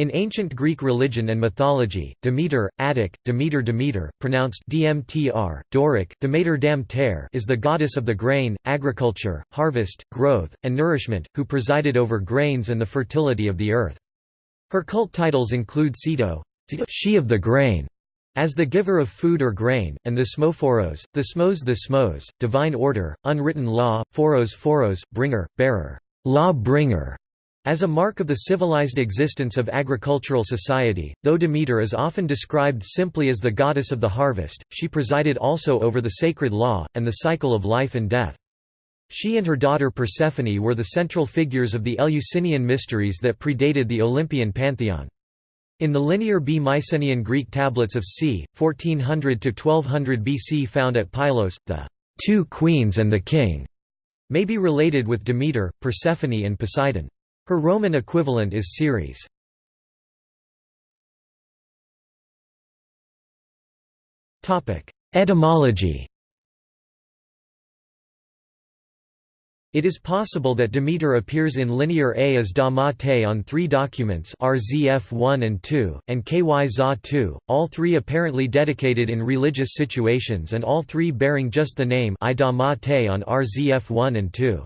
In ancient Greek religion and mythology, Demeter, Attic, Demeter Demeter, pronounced Dmtr, Doric, Demeter Dam is the goddess of the grain, agriculture, harvest, growth, and nourishment, who presided over grains and the fertility of the earth. Her cult titles include Sito, she of the grain, as the giver of food or grain, and Thesmophoros, the Smos the Smos, divine order, unwritten law, Phoros Phoros, bringer, bearer, law bringer, as a mark of the civilized existence of agricultural society, though Demeter is often described simply as the goddess of the harvest, she presided also over the sacred law, and the cycle of life and death. She and her daughter Persephone were the central figures of the Eleusinian mysteries that predated the Olympian pantheon. In the Linear B Mycenaean Greek tablets of c. 1400–1200 BC found at Pylos, the two queens and the king may be related with Demeter, Persephone and Poseidon. Her Roman equivalent is Ceres. Etymology It is possible that Demeter appears in Linear A as Da Ma Te on three documents RZF 1 and 2, and KY ZA 2, all three apparently dedicated in religious situations and all three bearing just the name I Da Ma Te on RZF 1 and 2.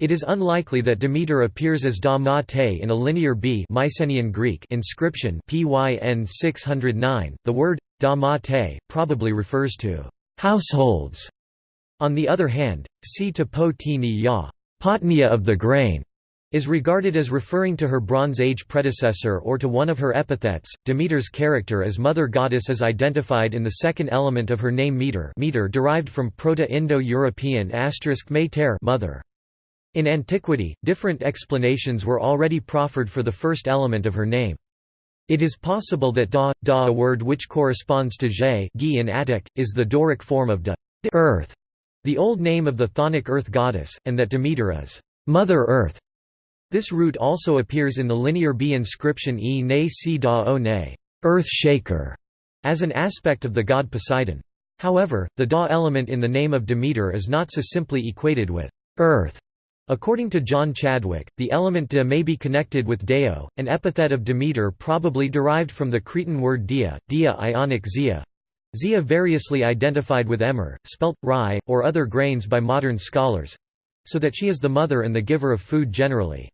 It is unlikely that Demeter appears as Da Ma Te in a Linear B Mycenaean Greek inscription PYN 609. The word Da Ma Te probably refers to households. On the other hand, Si to Po Ya, Potnia of the grain, is regarded as referring to her Bronze Age predecessor or to one of her epithets. Demeter's character as mother goddess is identified in the second element of her name meter, meter derived from Proto-Indo-European asterisk mater mother. In antiquity, different explanations were already proffered for the first element of her name. It is possible that da, da a word which corresponds to zhe in Attic, is the Doric form of da, earth, the old name of the Chthonic earth goddess, and that Demeter is Mother Earth. This root also appears in the Linear B inscription E ne si da o ne, earth shaker, as an aspect of the god Poseidon. However, the da element in the name of Demeter is not so simply equated with earth. According to John Chadwick, the element de may be connected with deo, an epithet of Demeter probably derived from the Cretan word dia, dia ionic zia, zia variously identified with emmer, spelt, rye, or other grains by modern scholars so that she is the mother and the giver of food generally.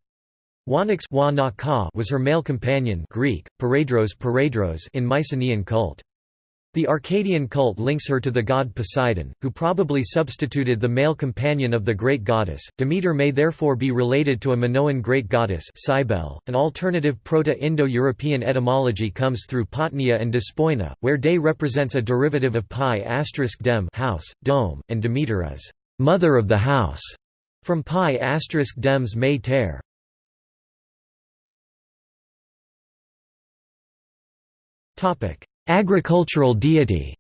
Wanax was her male companion Greek, in Mycenaean cult. The Arcadian cult links her to the god Poseidon, who probably substituted the male companion of the great goddess. Demeter may therefore be related to a Minoan great goddess Cybele. .An alternative Proto-Indo-European etymology comes through Potnia and Despoina, where de represents a derivative of pi dem house, dome, and Demeter as mother of the house, from pi dems may ter. Topic Agricultural deity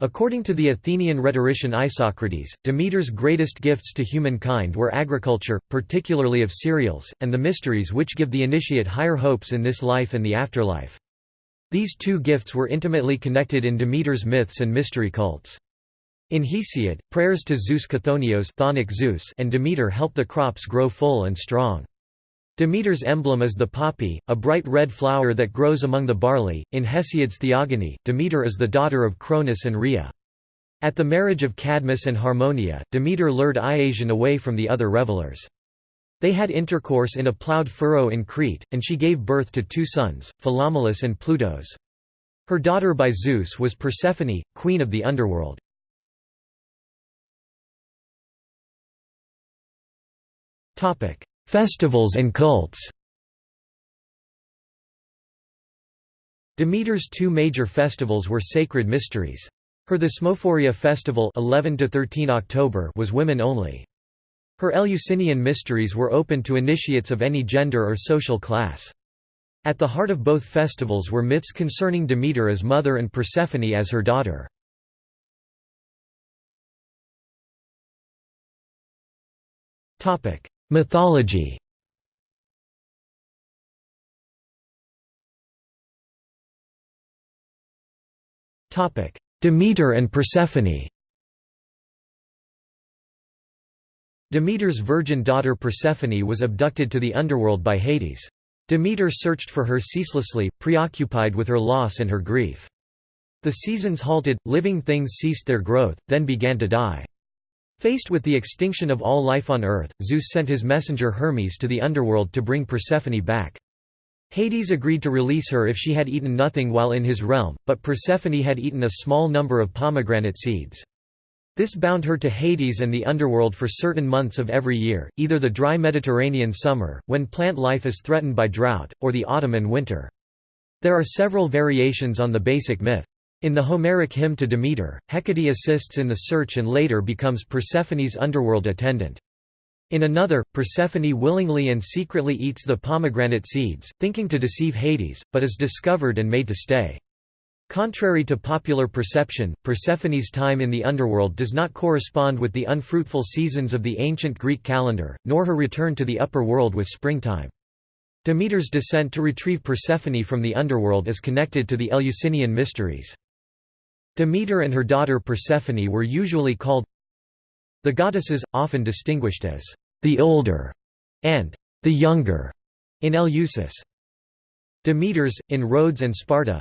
According to the Athenian rhetorician Isocrates, Demeter's greatest gifts to humankind were agriculture, particularly of cereals, and the mysteries which give the initiate higher hopes in this life and the afterlife. These two gifts were intimately connected in Demeter's myths and mystery cults. In Hesiod, prayers to Zeus Chthonios Zeus and Demeter help the crops grow full and strong. Demeter's emblem is the poppy, a bright red flower that grows among the barley. In Hesiod's Theogony, Demeter is the daughter of Cronus and Rhea. At the marriage of Cadmus and Harmonia, Demeter lured Iasion away from the other revelers. They had intercourse in a ploughed furrow in Crete, and she gave birth to two sons, Philomelus and Plutos. Her daughter by Zeus was Persephone, queen of the underworld. Festivals and cults Demeter's two major festivals were sacred mysteries. Her Thesmophoria festival 11 to 13 October was women only. Her Eleusinian mysteries were open to initiates of any gender or social class. At the heart of both festivals were myths concerning Demeter as mother and Persephone as her daughter. Mythology Demeter and Persephone Demeter's virgin daughter Persephone was abducted to the underworld by Hades. Demeter searched for her ceaselessly, preoccupied with her loss and her grief. The seasons halted, living things ceased their growth, then began to die. Faced with the extinction of all life on Earth, Zeus sent his messenger Hermes to the underworld to bring Persephone back. Hades agreed to release her if she had eaten nothing while in his realm, but Persephone had eaten a small number of pomegranate seeds. This bound her to Hades and the underworld for certain months of every year, either the dry Mediterranean summer, when plant life is threatened by drought, or the autumn and winter. There are several variations on the basic myth. In the Homeric hymn to Demeter, Hecate assists in the search and later becomes Persephone's underworld attendant. In another, Persephone willingly and secretly eats the pomegranate seeds, thinking to deceive Hades, but is discovered and made to stay. Contrary to popular perception, Persephone's time in the underworld does not correspond with the unfruitful seasons of the ancient Greek calendar, nor her return to the upper world with springtime. Demeter's descent to retrieve Persephone from the underworld is connected to the Eleusinian mysteries. Demeter and her daughter Persephone were usually called the goddesses, often distinguished as the older and the younger in Eleusis. Demeters, in Rhodes and Sparta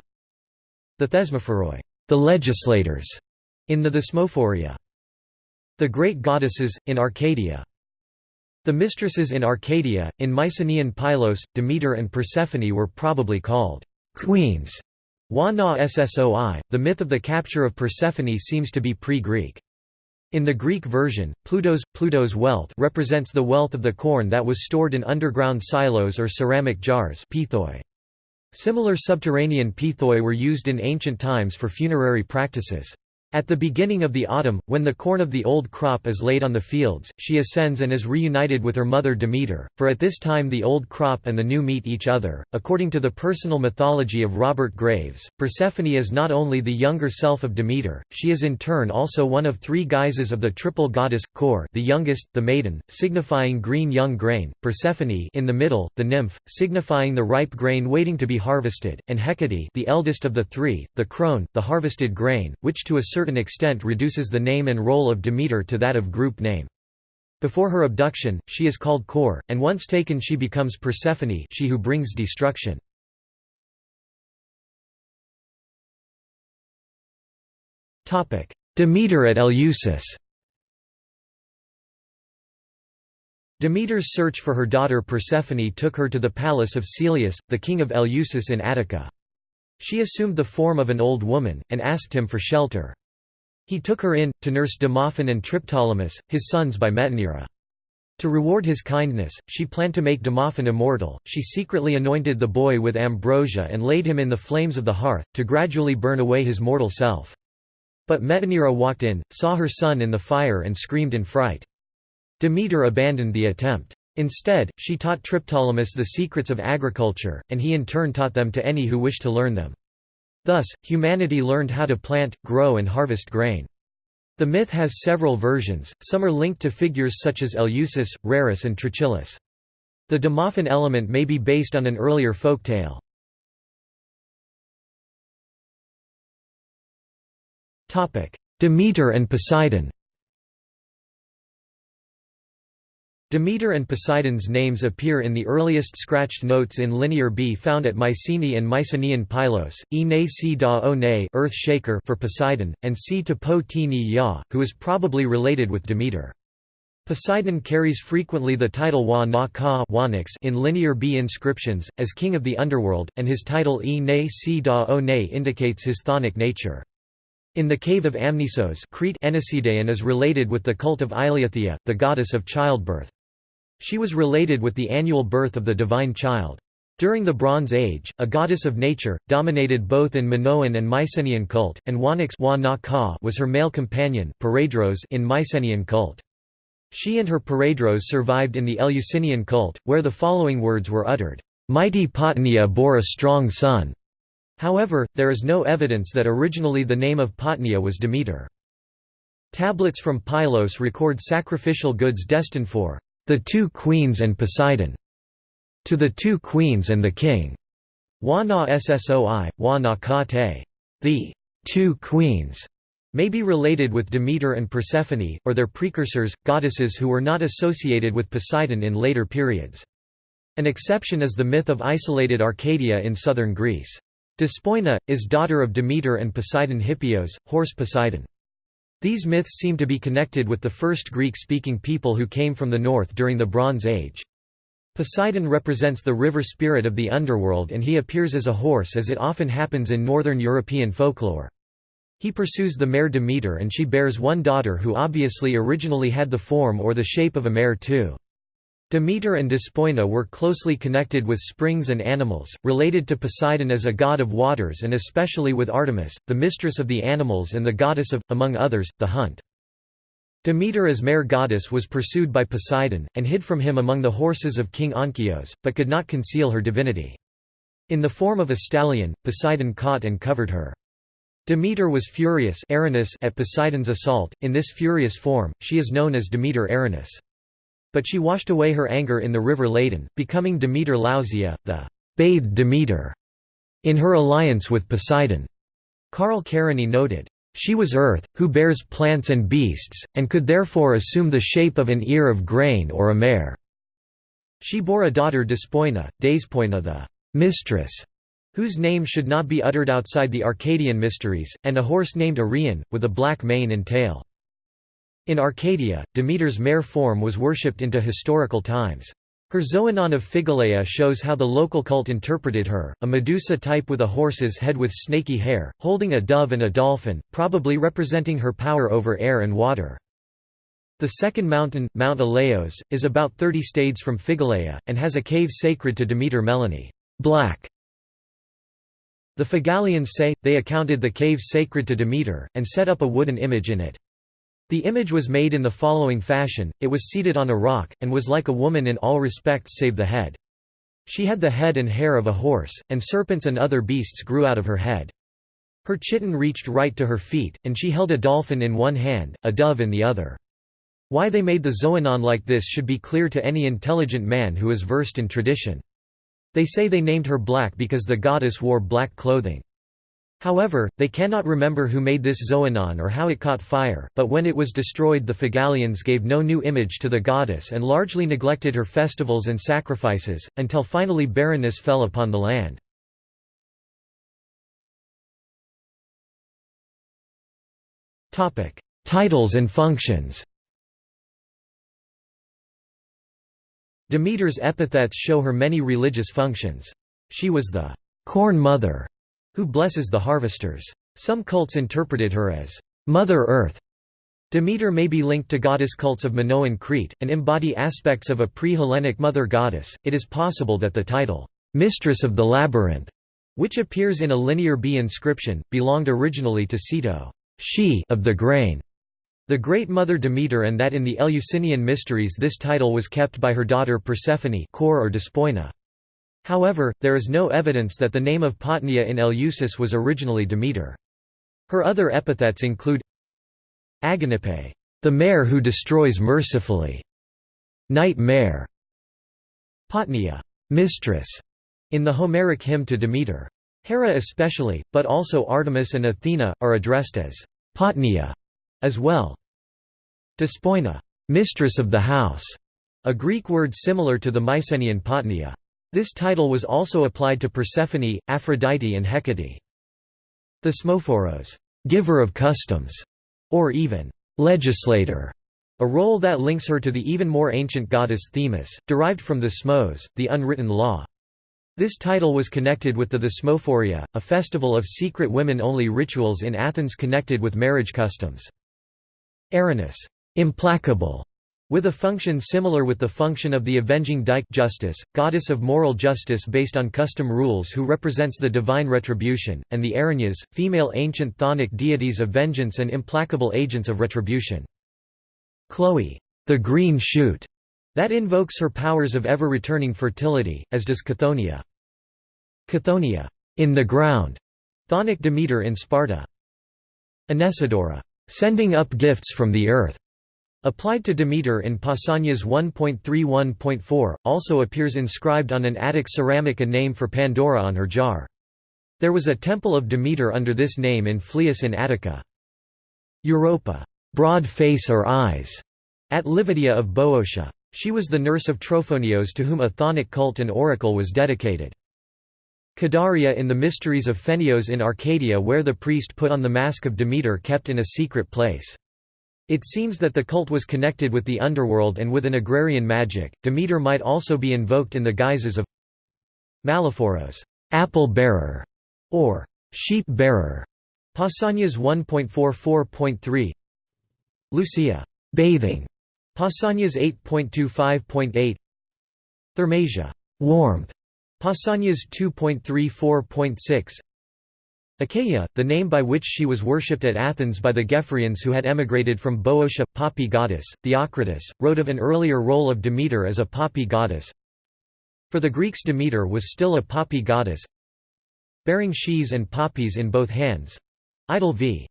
the Thesmophoroi, the legislators, in the Thesmophoria. The great goddesses, in Arcadia. The mistresses in Arcadia, in Mycenaean Pylos, Demeter and Persephone were probably called queens. Wa na ssoi, the myth of the capture of Persephone seems to be pre-Greek. In the Greek version, Plutos, Pluto's wealth represents the wealth of the corn that was stored in underground silos or ceramic jars pithoi. Similar subterranean pithoi were used in ancient times for funerary practices. At the beginning of the autumn, when the corn of the old crop is laid on the fields, she ascends and is reunited with her mother Demeter, for at this time the old crop and the new meet each other. According to the personal mythology of Robert Graves, Persephone is not only the younger self of Demeter, she is in turn also one of three guises of the triple goddess, Kore the youngest, the maiden, signifying green young grain, Persephone in the middle, the nymph, signifying the ripe grain waiting to be harvested, and Hecate the eldest of the three, the crone, the harvested grain, which to a certain certain extent reduces the name and role of Demeter to that of group name. Before her abduction, she is called Kore, and once taken she becomes Persephone she who brings destruction. Demeter at Eleusis Demeter's search for her daughter Persephone took her to the palace of Celeus, the king of Eleusis in Attica. She assumed the form of an old woman, and asked him for shelter. He took her in, to nurse Demophon and Triptolemus, his sons by Metanira. To reward his kindness, she planned to make Demophon immortal. She secretly anointed the boy with ambrosia and laid him in the flames of the hearth, to gradually burn away his mortal self. But Metanira walked in, saw her son in the fire and screamed in fright. Demeter abandoned the attempt. Instead, she taught Triptolemus the secrets of agriculture, and he in turn taught them to any who wished to learn them. Thus, humanity learned how to plant, grow and harvest grain. The myth has several versions, some are linked to figures such as Eleusis, Rarus and Trochilus. The Demophon element may be based on an earlier folk tale. Demeter and Poseidon Demeter and Poseidon's names appear in the earliest scratched notes in Linear B found at Mycenae and Mycenaean Pylos, e ne si da o ne earth shaker for Poseidon, and si to po ti ni ya, who is probably related with Demeter. Poseidon carries frequently the title Wa na ka in Linear B inscriptions, as king of the underworld, and his title e ne si da o ne indicates his chthonic nature. In the cave of Amnisos Crete Enesidaon is related with the cult of Eileithyia, the goddess of childbirth. She was related with the annual birth of the divine child. During the Bronze Age, a goddess of nature, dominated both in Minoan and Mycenaean cult, and Wanax was her male companion in Mycenaean cult. She and her Paredros survived in the Eleusinian cult, where the following words were uttered, "'Mighty Potnia bore a strong son'". However, there is no evidence that originally the name of Potnia was Demeter. Tablets from Pylos record sacrificial goods destined for the two queens and Poseidon. To the two queens and the king. Wa na ssoi, wa na ka te. The two queens may be related with Demeter and Persephone, or their precursors, goddesses who were not associated with Poseidon in later periods. An exception is the myth of isolated Arcadia in southern Greece. Despoina, is daughter of Demeter and Poseidon Hippios, horse Poseidon. These myths seem to be connected with the first Greek-speaking people who came from the north during the Bronze Age. Poseidon represents the river spirit of the underworld and he appears as a horse as it often happens in northern European folklore. He pursues the mare Demeter and she bears one daughter who obviously originally had the form or the shape of a mare too. Demeter and Despoina were closely connected with springs and animals, related to Poseidon as a god of waters and especially with Artemis, the mistress of the animals and the goddess of, among others, the hunt. Demeter as mare goddess was pursued by Poseidon, and hid from him among the horses of King Onkeos, but could not conceal her divinity. In the form of a stallion, Poseidon caught and covered her. Demeter was furious at Poseidon's assault, in this furious form, she is known as Demeter Erinys. But she washed away her anger in the river Ladon, becoming Demeter Lousia, the bathed Demeter, in her alliance with Poseidon. Carl Kerényi noted, she was earth, who bears plants and beasts, and could therefore assume the shape of an ear of grain or a mare. She bore a daughter Despoina, Despoina the mistress, whose name should not be uttered outside the Arcadian mysteries, and a horse named Arion, with a black mane and tail. In Arcadia, Demeter's mare form was worshipped into historical times. Her Xoanon of Phigaleia shows how the local cult interpreted her, a Medusa type with a horse's head with snaky hair, holding a dove and a dolphin, probably representing her power over air and water. The second mountain, Mount Elaeos, is about 30 stades from Phigaleia, and has a cave sacred to Demeter Melaina black", the Phigalians say, they accounted the cave sacred to Demeter, and set up a wooden image in it. The image was made in the following fashion, it was seated on a rock, and was like a woman in all respects save the head. She had the head and hair of a horse, and serpents and other beasts grew out of her head. Her chiton reached right to her feet, and she held a dolphin in one hand, a dove in the other. Why they made the Xoanon like this should be clear to any intelligent man who is versed in tradition. They say they named her black because the goddess wore black clothing. However, they cannot remember who made this Xoanon or how it caught fire, but when it was destroyed the Phigalians gave no new image to the goddess and largely neglected her festivals and sacrifices, until finally barrenness fell upon the land. Titles and functions Demeter's epithets show her many religious functions. She was the corn mother who blesses the harvesters. Some cults interpreted her as Mother Earth. Demeter may be linked to goddess cults of Minoan Crete, and embody aspects of a pre-Hellenic mother goddess. It is possible that the title, Mistress of the Labyrinth, which appears in a Linear B inscription, belonged originally to Sito, she of the grain, the Great Mother Demeter and that in the Eleusinian Mysteries this title was kept by her daughter Persephone or Despoina. However, there is no evidence that the name of Potnia in Eleusis was originally Demeter. Her other epithets include Aganippe, the mare who destroys mercifully, night mare, Potnia, mistress, in the Homeric hymn to Demeter. Hera especially, but also Artemis and Athena, are addressed as Potnia as well. Despoina, mistress of the house, a Greek word similar to the Mycenaean potnia. This title was also applied to Persephone, Aphrodite and Hecate. Thesmophoros, giver of customs, or even legislator, a role that links her to the even more ancient goddess Themis, derived from thesmos, the unwritten law. This title was connected with the Thesmophoria, a festival of secret women-only rituals in Athens connected with marriage customs. Erinys implacable, with a function similar with the function of the avenging Dike justice, goddess of moral justice based on custom rules who represents the divine retribution, and the Erinyes, female ancient chthonic deities of vengeance and implacable agents of retribution. Chloe, the green shoot, that invokes her powers of ever-returning fertility, as does Chthoniya. Chthoniya, in the ground, chthonic Demeter in Sparta. Anesidora, sending up gifts from the earth. Applied to Demeter in Pausanias 1.31.4, also appears inscribed on an Attic ceramic a name for Pandora on her jar. There was a temple of Demeter under this name in Phlius in Attica. Europa, broad face or eyes, at Livadia of Boeotia. She was the nurse of Trophonios to whom a Chthonic cult and oracle was dedicated. Kidaria in the Mysteries of Pheneos in Arcadia where the priest put on the mask of Demeter kept in a secret place. It seems that the cult was connected with the underworld and with an agrarian magic. Demeter might also be invoked in the guises of Malophoros, apple bearer, or sheep bearer. Pausanias 1.44.3 Lousia, bathing. Pausanias 8.25.8 Thermasia, warmth. Pausanias 2.34.6 Achaia, the name by which she was worshipped at Athens by the Gephyraeans who had emigrated from Boeotia, poppy goddess, Theocritus, wrote of an earlier role of Demeter as a poppy goddess. For the Greeks Demeter was still a poppy goddess, bearing sheaves and poppies in both hands. Idyll v.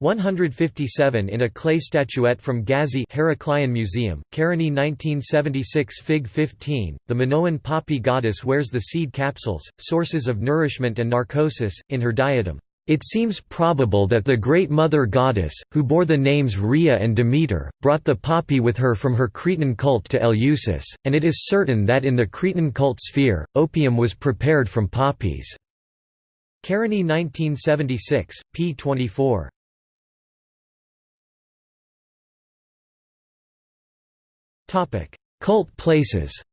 157 in a clay statuette from Gazi Heraklion Museum, Kerényi 1976 Fig 15, the Minoan poppy goddess wears the seed capsules, sources of nourishment and narcosis, in her diadem. It seems probable that the great mother goddess, who bore the names Rhea and Demeter, brought the poppy with her from her Cretan cult to Eleusis, and it is certain that in the Cretan cult sphere, opium was prepared from poppies. Kerényi 1976, p. 24. Cult places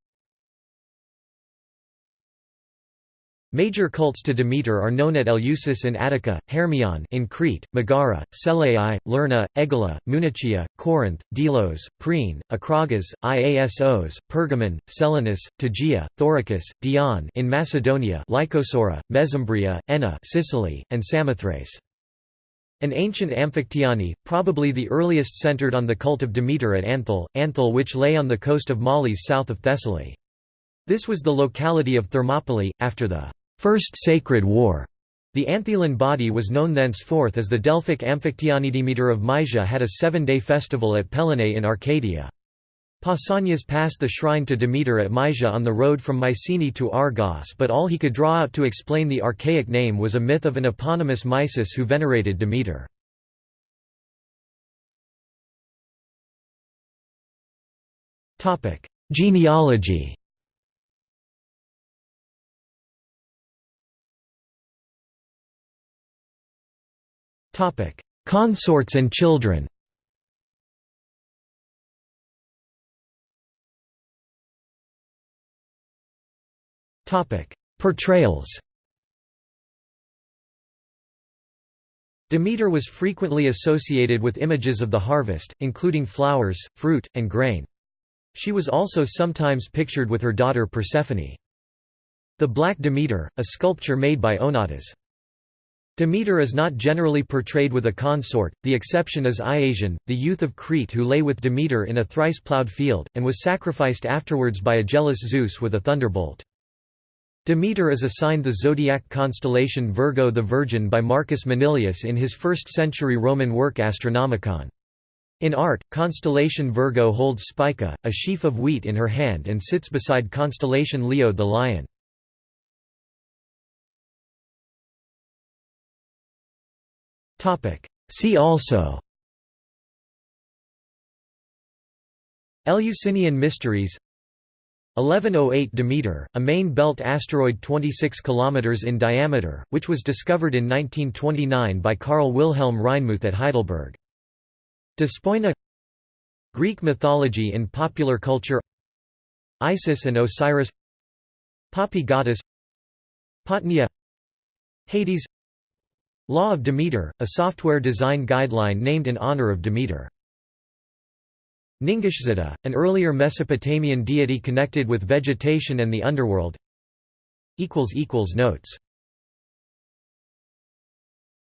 Major cults to Demeter are known at Eleusis in Attica, Hermion in Crete, Megara, Selai, Lerna, Egala, Munichia, Corinth, Delos, Priene, Acragas, Iasos, Pergamon, Selinus, Tegea, Thoricus, Dion in Macedonia, Lycosora, Mesembria, Enna, Sicily, and Samothrace. An ancient Amphictyony, probably the earliest centered on the cult of Demeter at Anthel, Anthel which lay on the coast of Malis south of Thessaly. This was the locality of Thermopylae, after the First Sacred War. The Anthelian body was known thenceforth as the Delphic Amphictyony. Demeter of Mysia had a seven-day festival at Pelenae in Arcadia. Pausanias passed the shrine to Demeter at Mysia on the road from Mycenae to Argos but all he could draw out to explain the archaic name was a myth of an eponymous Mysis who venerated Demeter. Genealogy Consorts and children Portrayals Demeter was frequently associated with images of the harvest, including flowers, fruit, and grain. She was also sometimes pictured with her daughter Persephone. The Black Demeter, a sculpture made by Onatas. Demeter is not generally portrayed with a consort, the exception is Iasion, the youth of Crete who lay with Demeter in a thrice-ploughed field, and was sacrificed afterwards by a jealous Zeus with a thunderbolt. Demeter is assigned the zodiac constellation Virgo the Virgin by Marcus Manilius in his 1st-century Roman work Astronomicon. In art, constellation Virgo holds Spica, a sheaf of wheat in her hand and sits beside constellation Leo the lion. See also Eleusinian Mysteries 1108 Demeter, a main belt asteroid 26 km in diameter, which was discovered in 1929 by Carl Wilhelm Reinmuth at Heidelberg. Despoina Greek mythology in popular culture Isis and Osiris Poppy goddess Potnia Hades Law of Demeter, a software design guideline named in honor of Demeter Ningishzida, an earlier Mesopotamian deity connected with vegetation and the underworld. Notes